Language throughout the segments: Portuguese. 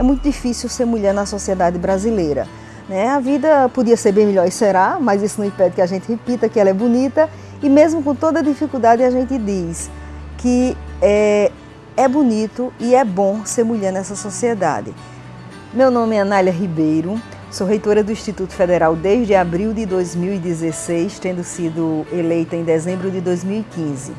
é muito difícil ser mulher na sociedade brasileira. Né? A vida podia ser bem melhor e será, mas isso não impede que a gente repita que ela é bonita e mesmo com toda dificuldade a gente diz que é, é bonito e é bom ser mulher nessa sociedade. Meu nome é Anália Ribeiro, sou reitora do Instituto Federal desde abril de 2016, tendo sido eleita em dezembro de 2015.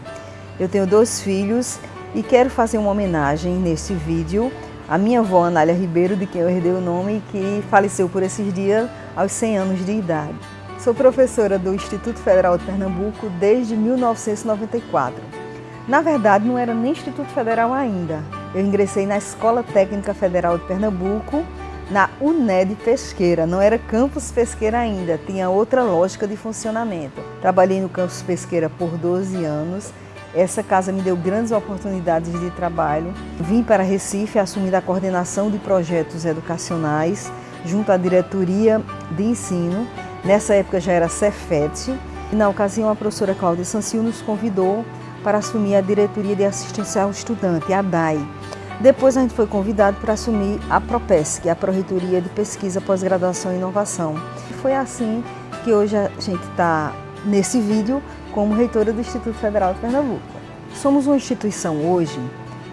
Eu tenho dois filhos e quero fazer uma homenagem neste vídeo à minha avó Anália Ribeiro, de quem eu herdei o nome que faleceu por esses dias aos 100 anos de idade. Sou professora do Instituto Federal de Pernambuco desde 1994. Na verdade, não era nem Instituto Federal ainda. Eu ingressei na Escola Técnica Federal de Pernambuco, na UNED Pesqueira. Não era campus Pesqueira ainda, tinha outra lógica de funcionamento. Trabalhei no campus Pesqueira por 12 anos essa casa me deu grandes oportunidades de trabalho. Vim para Recife assumindo a coordenação de projetos educacionais junto à diretoria de ensino. Nessa época já era Cefet. E na ocasião a professora Cláudia Sanciu nos convidou para assumir a diretoria de assistência ao estudante, a DAI. Depois a gente foi convidado para assumir a PROPESC, a Proreitoria de Pesquisa, Pós-Graduação e Inovação. E foi assim que hoje a gente está nesse vídeo como reitora do Instituto Federal de Pernambuco. Somos uma instituição hoje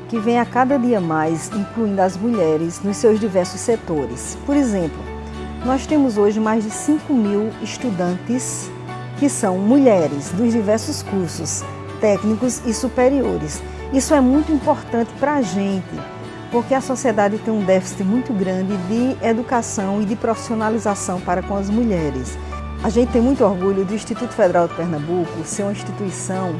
que vem a cada dia mais incluindo as mulheres nos seus diversos setores. Por exemplo, nós temos hoje mais de 5 mil estudantes que são mulheres dos diversos cursos técnicos e superiores. Isso é muito importante para a gente, porque a sociedade tem um déficit muito grande de educação e de profissionalização para com as mulheres. A gente tem muito orgulho do Instituto Federal de Pernambuco ser uma instituição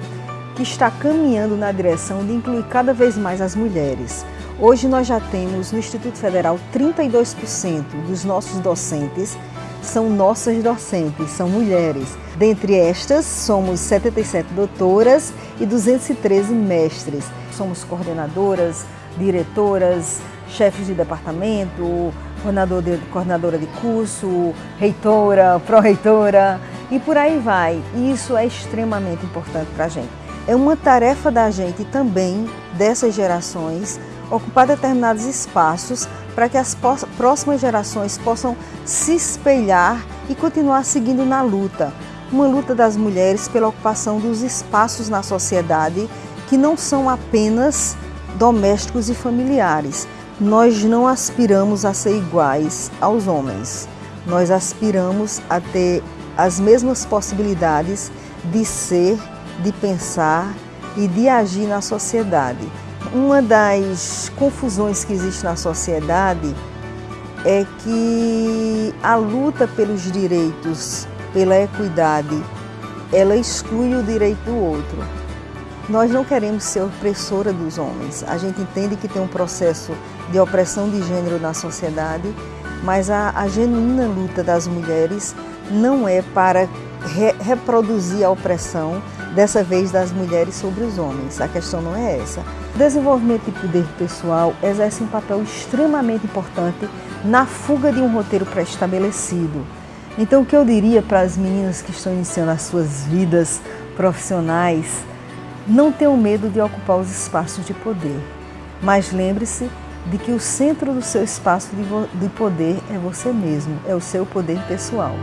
que está caminhando na direção de incluir cada vez mais as mulheres. Hoje nós já temos no Instituto Federal 32% dos nossos docentes são nossas docentes, são mulheres. Dentre estas, somos 77 doutoras e 213 mestres. Somos coordenadoras, diretoras, chefes de departamento, coordenador de, coordenadora de curso, reitora, pró-reitora e por aí vai. E isso é extremamente importante para a gente. É uma tarefa da gente também, dessas gerações, ocupar determinados espaços para que as próximas gerações possam se espelhar e continuar seguindo na luta. Uma luta das mulheres pela ocupação dos espaços na sociedade que não são apenas domésticos e familiares, nós não aspiramos a ser iguais aos homens. Nós aspiramos a ter as mesmas possibilidades de ser, de pensar e de agir na sociedade. Uma das confusões que existe na sociedade é que a luta pelos direitos, pela equidade, ela exclui o direito do outro. Nós não queremos ser opressora dos homens. A gente entende que tem um processo de opressão de gênero na sociedade, mas a, a genuína luta das mulheres não é para re, reproduzir a opressão, dessa vez das mulheres sobre os homens. A questão não é essa. Desenvolvimento de poder pessoal exerce um papel extremamente importante na fuga de um roteiro pré-estabelecido. Então, o que eu diria para as meninas que estão iniciando as suas vidas profissionais não tenham medo de ocupar os espaços de poder, mas lembre-se de que o centro do seu espaço de poder é você mesmo, é o seu poder pessoal.